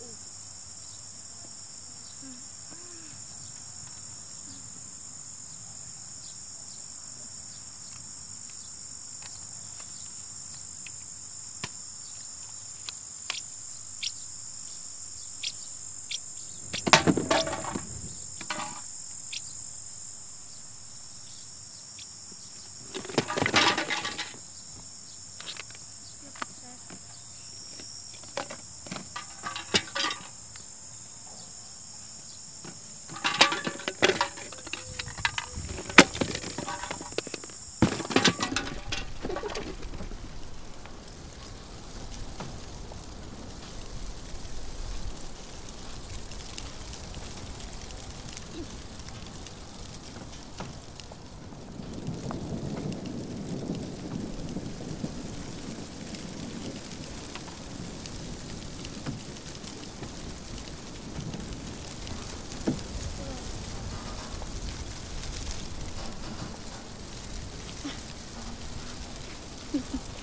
Ha ha ha!